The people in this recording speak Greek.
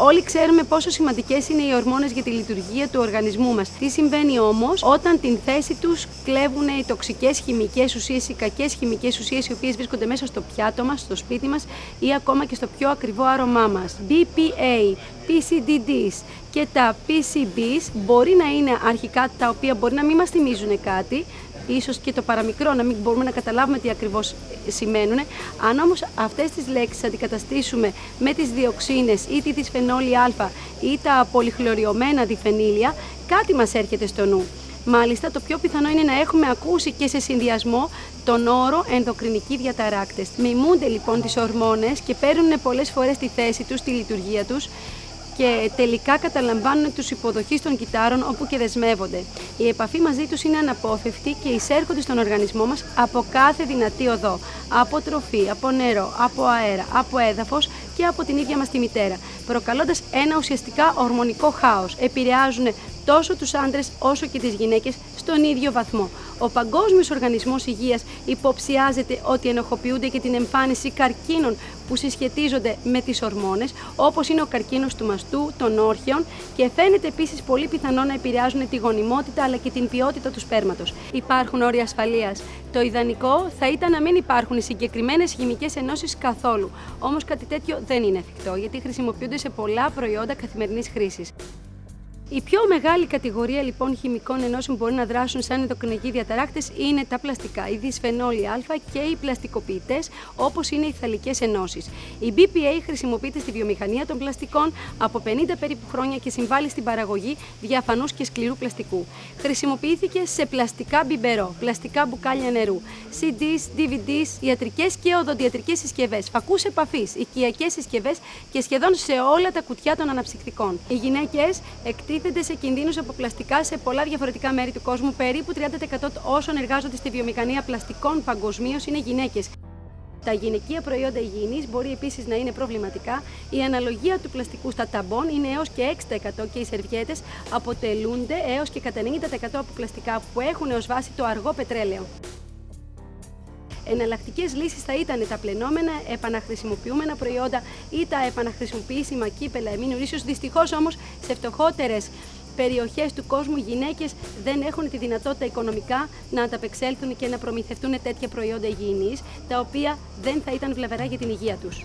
Όλοι ξέρουμε πόσο σημαντικές είναι οι ορμόνες για τη λειτουργία του οργανισμού μας. Τι συμβαίνει όμως όταν την θέση τους κλέβουν οι τοξικές χημικές ουσίες, οι κακές χημικές ουσίες οι οποίες βρίσκονται μέσα στο πιάτο μας, στο σπίτι μας ή ακόμα και στο πιο ακριβό άρωμά μας. BPA, PCDDs και τα PCBs μπορεί να είναι αρχικά τα οποία μπορεί να μην μας θυμίζουν κάτι, ίσως και το παραμικρό να μην μπορούμε να καταλάβουμε τι ακριβώς σημαίνουν. Αν όμως αυτές τις λέξεις αντικαταστήσουμε με τις διοξίνες ή τη δυσφενόλη α ή τα πολυχλωριωμένα διφενήλια, κάτι μας έρχεται στο νου. Μάλιστα, το πιο πιθανό είναι να έχουμε ακούσει και σε συνδυασμό τον όρο ενδοκρινικοί διαταράκτες. Μιμούνται λοιπόν τις ορμόνες και παίρνουν πολλές φορές τη θέση τους, τη λειτουργία τους και τελικά καταλαμβάνουν τους υποδοχείς των κυτάρων όπου και δεσμεύονται. Η επαφή μαζί τους είναι αναπόφευκτη και εισέρχονται στον οργανισμό μας από κάθε δυνατή οδό. Από τροφή, από νερό, από αέρα, από έδαφος και από την ίδια μας τη μητέρα, προκαλώντας ένα ουσιαστικά ορμονικό χάος. Επηρεάζουν τόσο τους άντρες όσο και τις γυναίκες στον ίδιο βαθμό. Ο Παγκόσμιος Οργανισμός Υγείας υποψιάζεται ότι ενοχοποιούνται και την εμφάνιση καρκίνων που συσχετίζονται με τις ορμόνες, όπως είναι ο καρκίνος του μαστού, των όρχεων και φαίνεται επίσης πολύ πιθανό να επηρεάζουν τη γονιμότητα αλλά και την ποιότητα του σπέρματος. Υπάρχουν όρια ασφαλείας. Το ιδανικό θα ήταν να μην υπάρχουν οι συγκεκριμένες χημικές ενώσεις καθόλου. Όμως κάτι τέτοιο δεν είναι εφικτό γιατί χρησιμοποιούνται σε πολλά προϊόντα καθημερινής χρήσης. Η πιο μεγάλη κατηγορία λοιπόν χημικών ενώσεων που μπορεί να δράσουν σαν ενδοκρινικοί διαταράκτες είναι τα πλαστικά, οι δυσφενόλοι Α και οι πλαστικοποιητές, όπως είναι οι θαλικές ενώσεις. Η BPA χρησιμοποιείται στη βιομηχανία των πλαστικών από 50 περίπου χρόνια και συμβάλλει στην παραγωγή διαφανούς και σκληρού πλαστικού. Χρησιμοποιήθηκε σε πλαστικά μπιμπερό, πλαστικά μπουκάλια νερού, CDs, DVDs, ιατρικές και οδοντιατρικές συσκευές, φακούς επαφής, οικιακές συσκευές και σχεδόν σε όλα τα κουτιά των αναψυκτικών. Οι γυναίκες εκτίθενται σε κινδύνους από πλαστικά σε πολλά διαφορετικά μέρη του κόσμου. Περίπου 30% όσων εργάζονται στη βιομηχανία πλαστικών παγκοσμίως είναι γυναίκες. Τα γυναικεία προϊόντα υγιεινής μπορεί επίσης να είναι προβληματικά. Η αναλογία του πλαστικού στα ταμπών είναι έως και 6% και οι σερβιέτες αποτελούνται έως και κατά 90% από πλαστικά που έχουν ως βάση το αργό πετρέλαιο. Εναλλακτικές λύσεις θα ήταν τα πλενόμενα, επαναχρησιμοποιούμενα προϊόντα ή τα επαναχρησιμοποιήσιμα κύπελα εμίνου ίσως. Δυστυχώς όμως σε φτωχότερες περιοχές του κόσμου οι γυναίκες δεν έχουν τη δυνατότητα οικονομικά να ανταπεξέλθουν και να προμηθευτούν τέτοια προϊόντα υγιεινής, τα οποία δεν θα ήταν βλαβερά για την υγεία τους.